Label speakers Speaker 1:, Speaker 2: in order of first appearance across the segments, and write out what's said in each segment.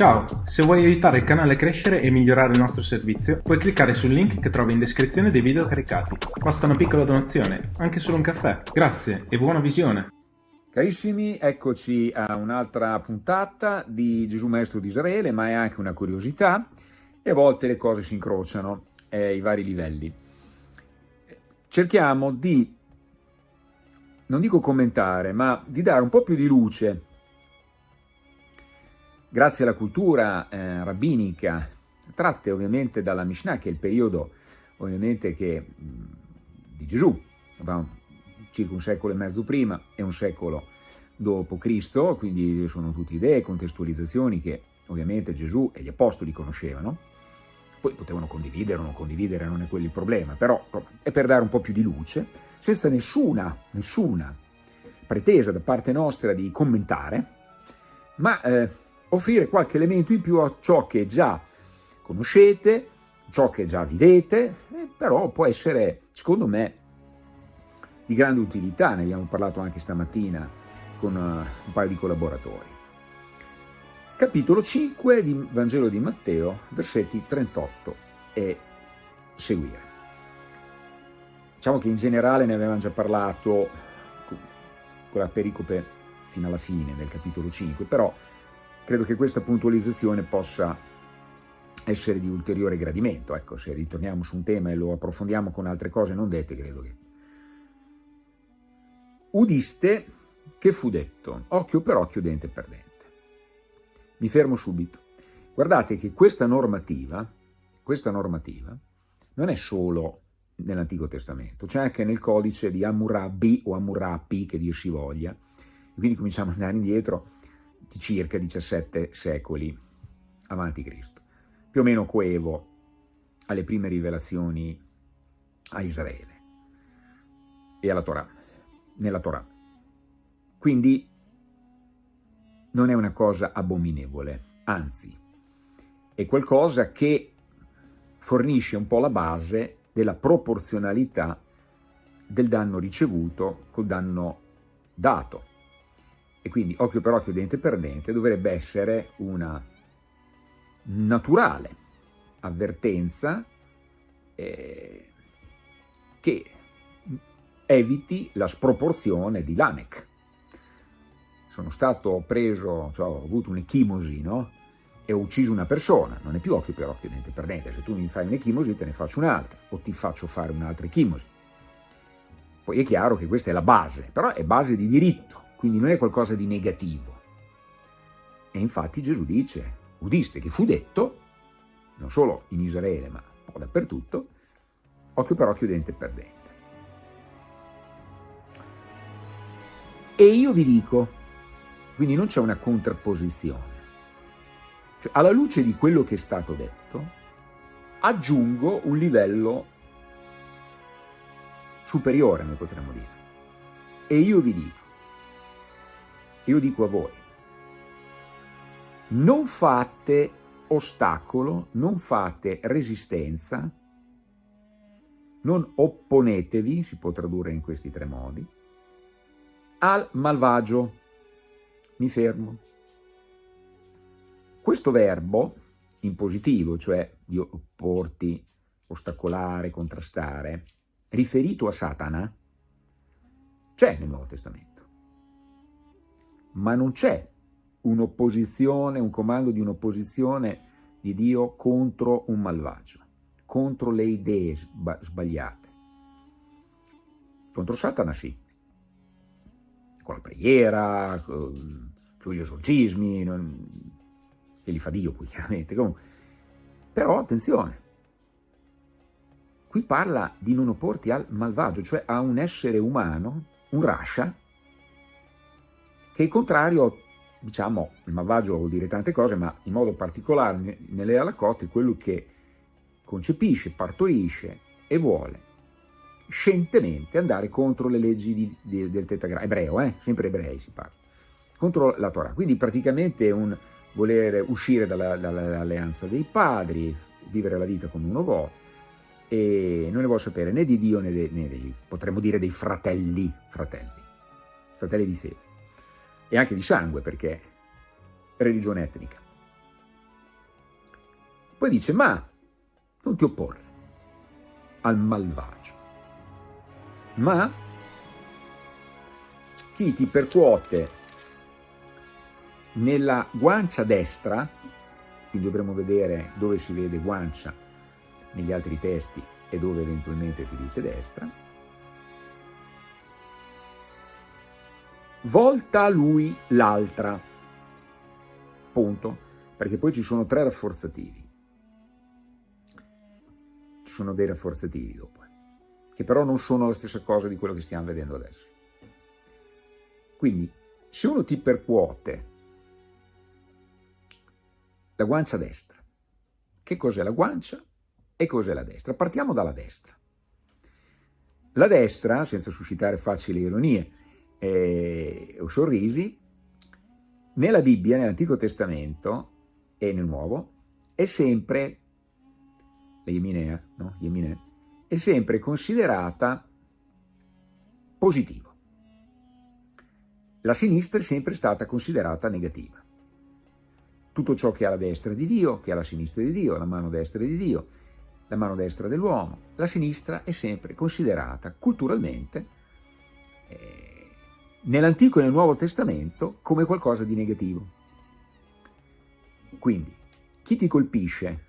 Speaker 1: Ciao, se vuoi aiutare il canale a crescere e migliorare il nostro servizio, puoi cliccare sul link che trovi in descrizione dei video caricati. Basta una piccola donazione, anche solo un caffè. Grazie e buona visione!
Speaker 2: Carissimi, eccoci a un'altra puntata di Gesù Maestro di Israele, ma è anche una curiosità e a volte le cose si incrociano eh, ai vari livelli. Cerchiamo di, non dico commentare, ma di dare un po' più di luce grazie alla cultura eh, rabbinica, tratte ovviamente dalla Mishnah, che è il periodo ovviamente che, di Gesù, circa un secolo e mezzo prima e un secolo dopo Cristo, quindi sono tutte idee, contestualizzazioni che ovviamente Gesù e gli apostoli conoscevano, poi potevano condividere o non condividere, non è quello il problema, però è per dare un po' più di luce, senza nessuna, nessuna pretesa da parte nostra di commentare, ma eh, offrire qualche elemento in più a ciò che già conoscete, ciò che già vivete, eh, però può essere, secondo me, di grande utilità, ne abbiamo parlato anche stamattina con uh, un paio di collaboratori. Capitolo 5 di Vangelo di Matteo, versetti 38 e seguire. Diciamo che in generale ne avevamo già parlato con la pericope fino alla fine del capitolo 5, però credo che questa puntualizzazione possa essere di ulteriore gradimento. Ecco, se ritorniamo su un tema e lo approfondiamo con altre cose non dette, credo che... Udiste che fu detto, occhio per occhio, dente per dente. Mi fermo subito. Guardate che questa normativa, questa normativa non è solo nell'Antico Testamento, c'è anche nel codice di Hammurabi o Hammurapi, che dir si voglia, quindi cominciamo ad andare indietro di circa 17 secoli avanti Cristo, più o meno coevo alle prime rivelazioni a Israele e alla Torah, nella Torah. Quindi non è una cosa abominevole, anzi è qualcosa che fornisce un po' la base della proporzionalità del danno ricevuto col danno dato e quindi occhio per occhio, dente per dente, dovrebbe essere una naturale avvertenza eh, che eviti la sproporzione di Lamech. Sono stato preso, cioè ho avuto un'echimosi, no? E ho ucciso una persona, non è più occhio per occhio, dente per dente. Se tu mi fai un'echimosi te ne faccio un'altra, o ti faccio fare un'altra echimosi. Poi è chiaro che questa è la base, però è base di diritto quindi non è qualcosa di negativo. E infatti Gesù dice, udiste che fu detto, non solo in Israele ma un po' dappertutto, occhio per occhio, dente per dente. E io vi dico, quindi non c'è una contrapposizione, cioè, alla luce di quello che è stato detto, aggiungo un livello superiore, noi potremmo dire. E io vi dico, io dico a voi, non fate ostacolo, non fate resistenza, non opponetevi, si può tradurre in questi tre modi, al malvagio. Mi fermo. Questo verbo in positivo, cioè di opporti, ostacolare, contrastare, riferito a Satana, c'è nel Nuovo Testamento ma non c'è un'opposizione, un comando di un'opposizione di Dio contro un malvagio, contro le idee sbagliate. Contro Satana sì, con la preghiera, con gli esorcismi, che li fa Dio poi chiaramente, comunque. però attenzione, qui parla di non opporti al malvagio, cioè a un essere umano, un rascia, che è contrario, diciamo, il malvagio vuol dire tante cose, ma in modo particolare nelle alacotte quello che concepisce, partorisce e vuole scientemente andare contro le leggi di, di, del tetragramo, ebreo, eh? sempre ebrei si parla, contro la Torah. Quindi praticamente è un voler uscire dall'alleanza dei padri, vivere la vita come uno vuole, e non ne vuole sapere né di Dio né, de, né dei, potremmo dire dei fratelli, fratelli, fratelli di fede e anche di sangue perché religione etnica. Poi dice, ma non ti opporre al malvagio, ma chi ti percuote nella guancia destra, quindi dovremo vedere dove si vede guancia negli altri testi e dove eventualmente si dice destra, volta lui l'altra, punto, perché poi ci sono tre rafforzativi, ci sono dei rafforzativi dopo, che però non sono la stessa cosa di quello che stiamo vedendo adesso. Quindi, se uno ti percuote la guancia destra, che cos'è la guancia e cos'è la destra? Partiamo dalla destra. La destra, senza suscitare facili ironie, eh, o sorrisi, nella Bibbia, nell'Antico Testamento e nel Nuovo, è sempre, la Yeminea, no? Yeminea, è sempre considerata positiva. La sinistra è sempre stata considerata negativa. Tutto ciò che ha la destra di Dio, che ha la sinistra di Dio, la mano destra di Dio, la mano destra dell'uomo, la sinistra è sempre considerata culturalmente eh, nell'Antico e nel Nuovo Testamento come qualcosa di negativo. Quindi, chi ti colpisce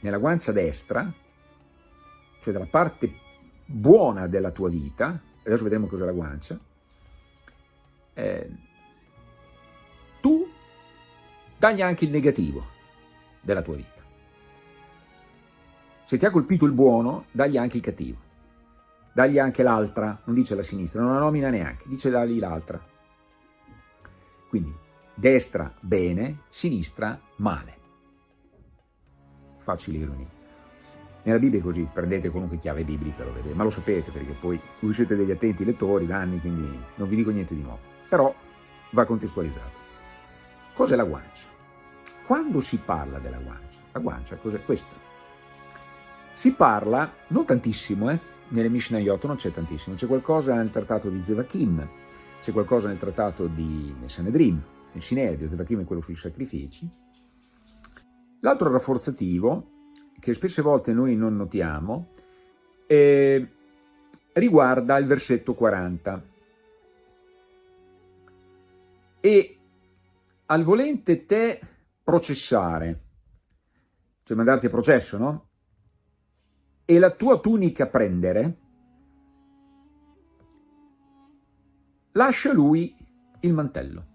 Speaker 2: nella guancia destra, cioè dalla parte buona della tua vita, adesso vedremo cos'è la guancia, eh, tu dagli anche il negativo della tua vita. Se ti ha colpito il buono, dagli anche il cattivo dagli anche l'altra, non dice la sinistra, non la nomina neanche, dice dagli l'altra. Quindi destra bene, sinistra male. Facile ironia. Nella Bibbia è così, prendete qualunque chiave biblica, lo vedete, ma lo sapete perché poi voi siete degli attenti lettori da anni, quindi non vi dico niente di nuovo. Però va contestualizzato. Cos'è la guancia? Quando si parla della guancia? La guancia cos'è questa? Si parla, non tantissimo, eh, nelle Mishnayot non c'è tantissimo, c'è qualcosa nel trattato di Zevachim, c'è qualcosa nel trattato di Sanedrim, nel Sinedio, Zevachim è quello sui sacrifici. L'altro rafforzativo, che spesse volte noi non notiamo, eh, riguarda il versetto 40. E al volente te processare, cioè mandarti a processo, no? E la tua tunica prendere, lascia lui il mantello.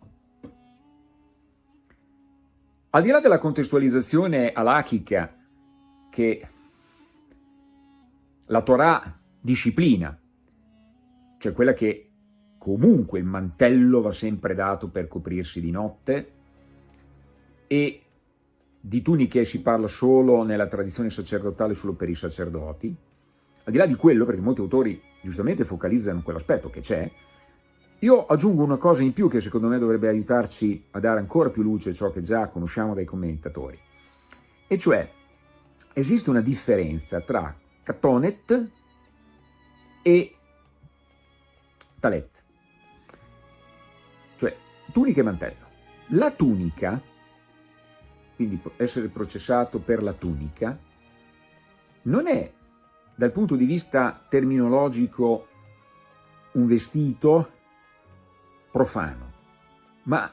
Speaker 2: Al di là della contestualizzazione alachica che la Torah disciplina, cioè quella che comunque il mantello va sempre dato per coprirsi di notte e di tuniche si parla solo nella tradizione sacerdotale, solo per i sacerdoti. Al di là di quello, perché molti autori giustamente focalizzano quell'aspetto che c'è, io aggiungo una cosa in più che secondo me dovrebbe aiutarci a dare ancora più luce a ciò che già conosciamo dai commentatori. E cioè, esiste una differenza tra Catonet e Talet. Cioè, tunica e mantello. La tunica quindi essere processato per la tunica, non è dal punto di vista terminologico un vestito profano, ma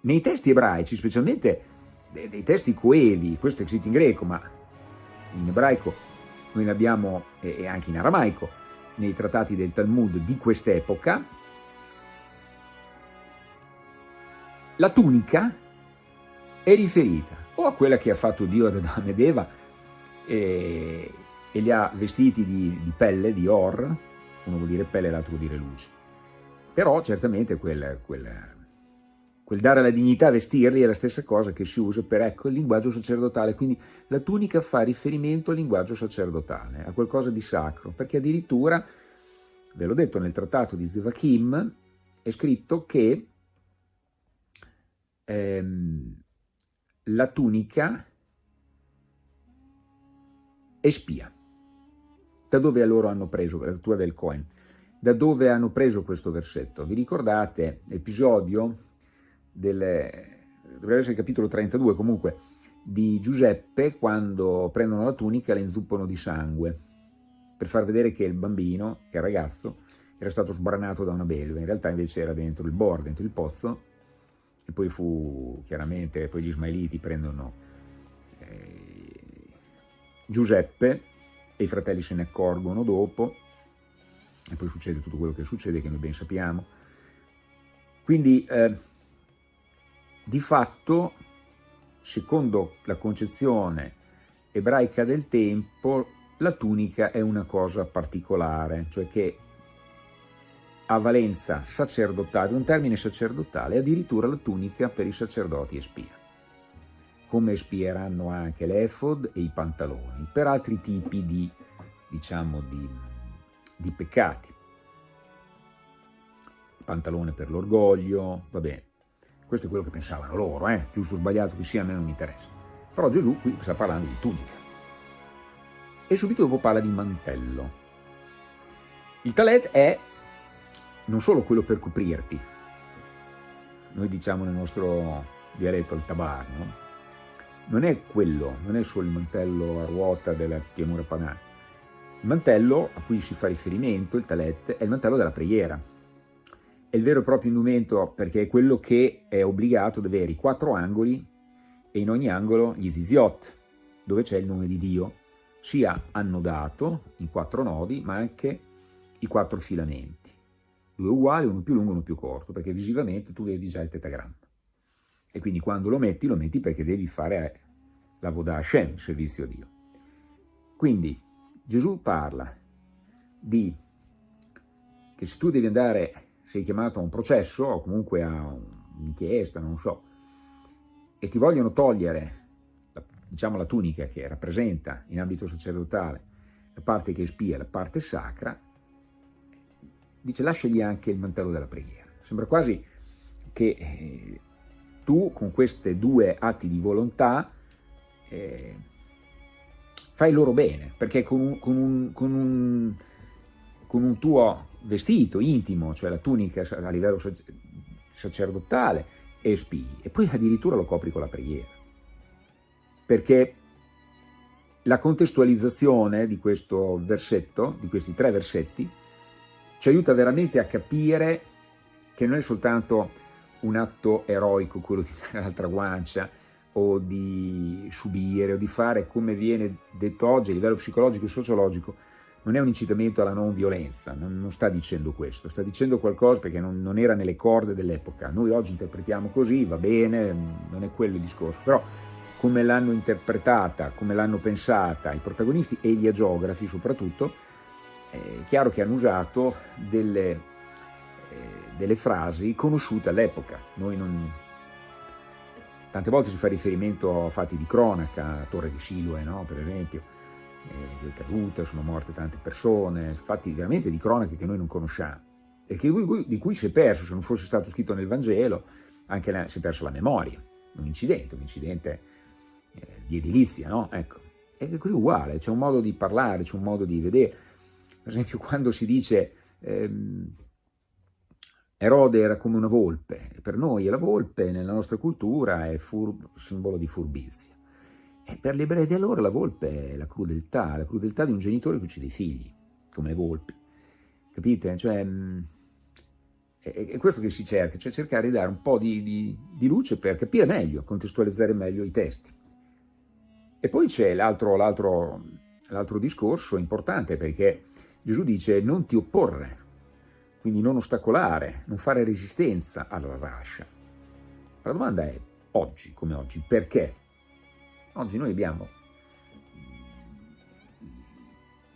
Speaker 2: nei testi ebraici, specialmente dei testi coevi, questo è scritto in greco, ma in ebraico noi ne abbiamo, e anche in aramaico, nei trattati del Talmud di quest'epoca, la tunica è riferita o a quella che ha fatto Dio ad Adamo ed Eva e, e li ha vestiti di, di, pelle, di or, uno vuol dire pelle e l'altro vuol dire luce. Però certamente quel, quel, quel dare la dignità a vestirli è la stessa cosa che si usa per ecco, il linguaggio sacerdotale, quindi la tunica fa riferimento al linguaggio sacerdotale, a qualcosa di sacro, perché addirittura, ve l'ho detto nel trattato di Zevachim, è scritto che ehm, la tunica è spia. Da dove loro hanno preso, la tua del Cohen, da dove hanno preso questo versetto? Vi ricordate l'episodio del, dovrebbe essere il capitolo 32 comunque, di Giuseppe quando prendono la tunica e la inzuppano di sangue per far vedere che il bambino, che il ragazzo, era stato sbranato da una belva, in realtà invece era dentro il bor, dentro il pozzo, e poi fu chiaramente, poi gli ismaeliti prendono eh, Giuseppe e i fratelli se ne accorgono dopo, e poi succede tutto quello che succede, che noi ben sappiamo. Quindi, eh, di fatto, secondo la concezione ebraica del tempo, la tunica è una cosa particolare, cioè che ha valenza sacerdotale, un termine sacerdotale, addirittura la tunica per i sacerdoti e spia, come espieranno anche l'efod e i pantaloni, per altri tipi di, diciamo, di, di peccati. Pantalone per l'orgoglio, va bene, questo è quello che pensavano loro, eh? giusto o sbagliato che sia, a me non mi interessa. Però Gesù qui sta parlando di tunica. E subito dopo parla di mantello. Il talet è non solo quello per coprirti, noi diciamo nel nostro dialetto il tabar, no? non è quello, non è solo il mantello a ruota della pianura padana. Il mantello a cui si fa riferimento, il talet, è il mantello della preghiera. È il vero e proprio indumento perché è quello che è obbligato ad avere i quattro angoli e in ogni angolo gli ziziot, dove c'è il nome di Dio, sia annodato in quattro nodi, ma anche i quattro filamenti due uguali, uno più lungo e uno più corto, perché visivamente tu vedi già il tetagramma. E quindi quando lo metti, lo metti perché devi fare la Vodah Hashem, servizio a Dio. Quindi Gesù parla di che se tu devi andare, sei chiamato a un processo o comunque a un'inchiesta, non so, e ti vogliono togliere, diciamo, la tunica che rappresenta in ambito sacerdotale la parte che spia, la parte sacra, dice lasciagli anche il mantello della preghiera. Sembra quasi che eh, tu con questi due atti di volontà eh, fai loro bene, perché con un, con, un, con, un, con un, tuo vestito intimo, cioè la tunica a livello sacerdotale, espii, e poi addirittura lo copri con la preghiera. Perché la contestualizzazione di questo versetto, di questi tre versetti, ci aiuta veramente a capire che non è soltanto un atto eroico quello di dare l'altra guancia o di subire o di fare come viene detto oggi a livello psicologico e sociologico, non è un incitamento alla non violenza, non, non sta dicendo questo, sta dicendo qualcosa perché non, non era nelle corde dell'epoca. Noi oggi interpretiamo così, va bene, non è quello il discorso, però come l'hanno interpretata, come l'hanno pensata i protagonisti e gli agiografi soprattutto, è chiaro che hanno usato delle, eh, delle frasi conosciute all'epoca. Tante volte si fa riferimento a fatti di cronaca, a Torre di Siloe, no? per esempio, eh, è caduta, sono morte tante persone, fatti veramente di cronache che noi non conosciamo e che, di cui si è perso, se non fosse stato scritto nel Vangelo, anche la, si è persa la memoria, un incidente, un incidente eh, di edilizia, no? Ecco, è così uguale, c'è un modo di parlare, c'è un modo di vedere, per esempio quando si dice ehm, Erode era come una volpe, per noi la volpe nella nostra cultura è simbolo di furbizia. E per gli ebrei di allora la volpe è la crudeltà, la crudeltà di un genitore che uccide i figli, come le volpi. Capite? Cioè, mm, è, questo che si cerca, cioè cercare di dare un po' di, di, di luce per capire meglio, contestualizzare meglio i testi. E poi c'è l'altro discorso importante perché Gesù dice non ti opporre, quindi non ostacolare, non fare resistenza alla rascia. La domanda è, oggi come oggi, perché? Oggi noi abbiamo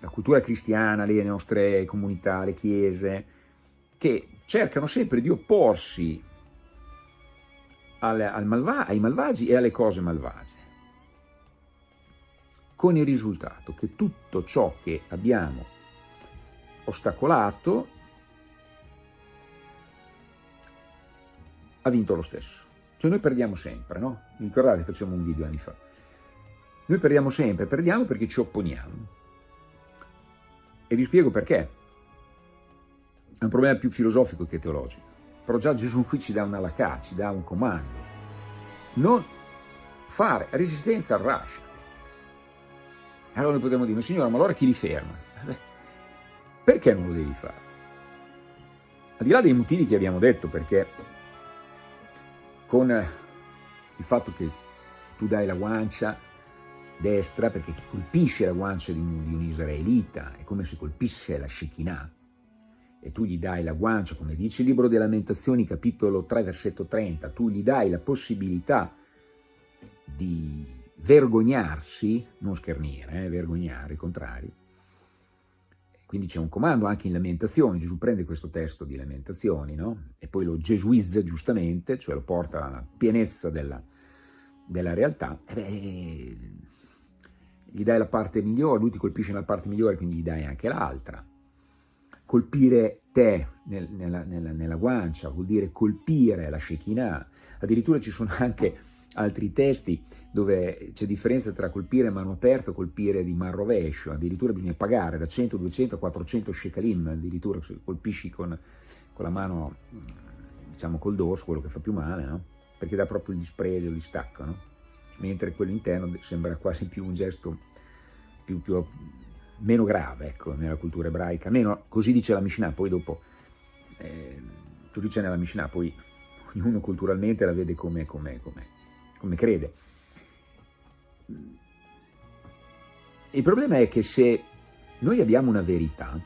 Speaker 2: la cultura cristiana, le nostre comunità, le chiese, che cercano sempre di opporsi al, al malva ai malvagi e alle cose malvagie, con il risultato che tutto ciò che abbiamo ostacolato, ha vinto lo stesso. Cioè noi perdiamo sempre, no? Ricordate, facciamo un video anni fa. Noi perdiamo sempre, perdiamo perché ci opponiamo. E vi spiego perché. È un problema più filosofico che teologico. Però già Gesù qui ci dà una lacà, ci dà un comando. Non fare resistenza al Russia. Allora noi potremmo dire, signora, ma allora chi li ferma? Perché non lo devi fare? Al di là dei motivi che abbiamo detto, perché con il fatto che tu dai la guancia destra, perché chi colpisce la guancia di un, di un israelita è come se colpisse la Shekinah, e tu gli dai la guancia, come dice il libro delle lamentazioni, capitolo 3, versetto 30, tu gli dai la possibilità di vergognarsi, non schernire, eh, vergognare, il contrario. Quindi c'è un comando anche in Lamentazioni, Gesù prende questo testo di Lamentazioni no? e poi lo gesuizza giustamente, cioè lo porta alla pienezza della, della realtà, e beh, gli dai la parte migliore, lui ti colpisce nella parte migliore, quindi gli dai anche l'altra. Colpire te nel, nella, nella, nella, guancia vuol dire colpire la Shekinah, addirittura ci sono anche altri testi dove c'è differenza tra colpire a mano aperta e colpire di man rovescio, addirittura bisogna pagare da 100, 200 a 400 shekalim, addirittura se colpisci con, con la mano, diciamo col dorso, quello che fa più male, no? perché dà proprio il disprezzo, il distacco, no? mentre quello interno sembra quasi più un gesto più, più, meno grave ecco, nella cultura ebraica, almeno così dice la Mishnah, poi dopo, eh, così c'è nella Mishnah, poi ognuno culturalmente la vede come, come, come, come crede. Il problema è che se noi abbiamo una verità,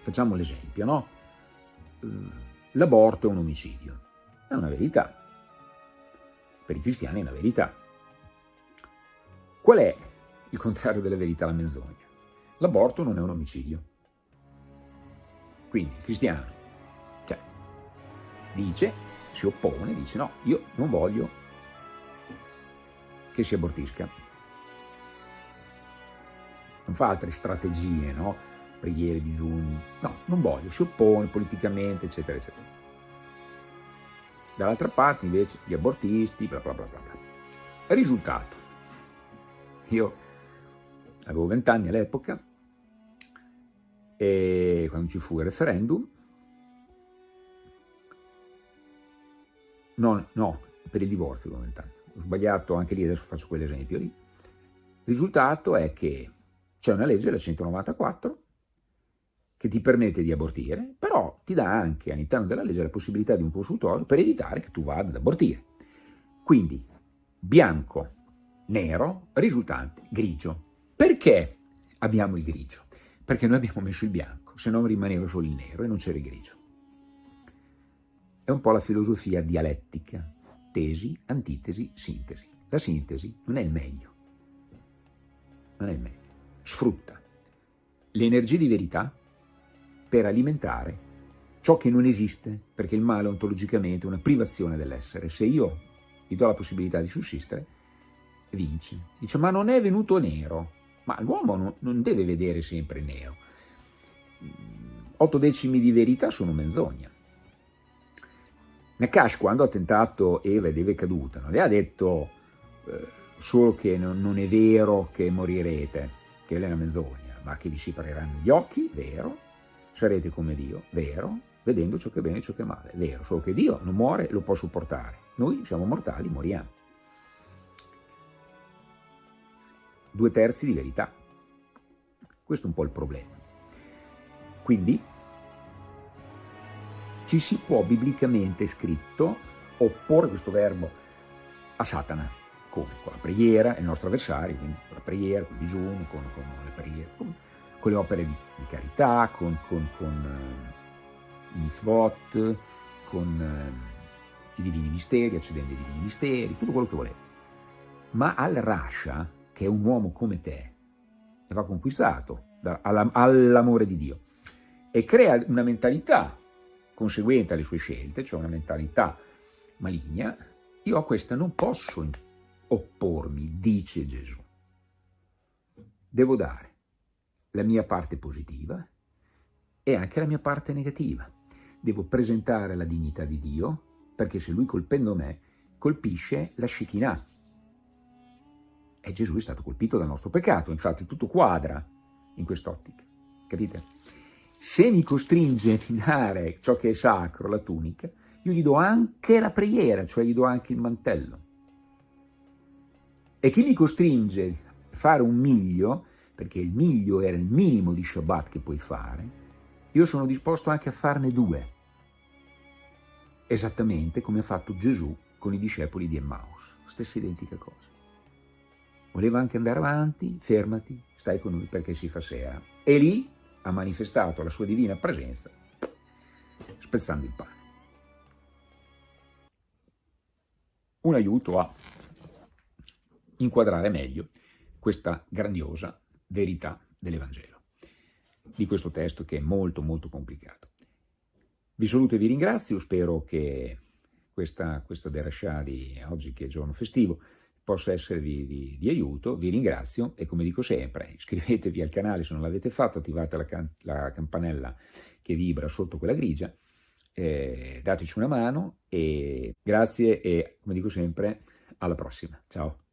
Speaker 2: facciamo l'esempio, no? L'aborto è un omicidio, è una verità, per i cristiani è una verità. Qual è il contrario della verità, la menzogna? L'aborto non è un omicidio. Quindi il cristiano cioè, dice, si oppone, dice no, io non voglio che si abortisca. Non fa altre strategie, no? Preghiere, digiuni, no, non voglio, si oppone politicamente, eccetera, eccetera. Dall'altra parte invece gli abortisti, bla bla bla bla. Risultato. Io avevo vent'anni all'epoca e quando ci fu il referendum, no, no, per il divorzio avevo vent'anni, sbagliato anche lì, adesso faccio quell'esempio lì. Risultato è che c'è una legge, la 194, che ti permette di abortire, però ti dà anche all'interno della legge la possibilità di un consultorio per evitare che tu vada ad abortire. Quindi bianco, nero, risultante grigio. Perché abbiamo il grigio? Perché noi abbiamo messo il bianco, se no rimaneva solo il nero e non c'era il grigio. È un po' la filosofia dialettica, tesi, antitesi, sintesi. La sintesi non è il meglio, non è il meglio, sfrutta le energie di verità per alimentare ciò che non esiste, perché il male ontologicamente è una privazione dell'essere. Se io gli do la possibilità di sussistere, vince. Dice, ma non è venuto nero. Ma l'uomo non, deve vedere sempre nero. Otto decimi di verità sono menzogna. Nakash, quando ha tentato Eva ed Eva è caduta, non le ha detto eh, solo che non, non, è vero che morirete, che è una menzogna, ma che vi si apriranno gli occhi, vero, sarete come Dio, vero, vedendo ciò che è bene e ciò che è male, vero, solo che Dio non muore, lo può supportare, noi siamo mortali, moriamo. Due terzi di verità, questo è un po' il problema. Quindi ci si può biblicamente scritto opporre questo verbo a Satana, come? Con la preghiera, è il nostro avversario, quindi con la preghiera, con il digiuno, con, con le preghiere, con, con le opere di, di carità, con, con, con uh, i mitzvot, con uh, i divini misteri, accedendo ai divini misteri, tutto quello che volete. Ma al Rasha, che è un uomo come te, e va conquistato all'amore di Dio e crea una mentalità conseguente alle sue scelte, cioè una mentalità maligna, io a questa non posso oppormi, dice Gesù. Devo dare la mia parte positiva e anche la mia parte negativa. Devo presentare la dignità di Dio, perché se Lui colpendo me colpisce la Shekinah. E Gesù è stato colpito dal nostro peccato, infatti tutto quadra in quest'ottica, capite? Se mi costringe a dare ciò che è sacro, la tunica, io gli do anche la preghiera, cioè gli do anche il mantello. E chi mi costringe a fare un miglio, perché il miglio era il minimo di Shabbat che puoi fare, io sono disposto anche a farne due, esattamente come ha fatto Gesù con i discepoli di Emmaus, stessa identica cosa. Voleva anche andare avanti, fermati, stai con noi perché si fa sera. E lì ha manifestato la sua divina presenza, spezzando il pane. Un aiuto a inquadrare meglio questa grandiosa verità dell'Evangelo, di questo testo che è molto molto complicato. Vi saluto e vi ringrazio, spero che questa, questa derascià di oggi che è giorno festivo possa esservi di, di, aiuto, vi ringrazio e come dico sempre iscrivetevi al canale se non l'avete fatto, attivate la, can la, campanella che vibra sotto quella grigia, eh, dateci una mano e grazie e come dico sempre alla prossima, ciao!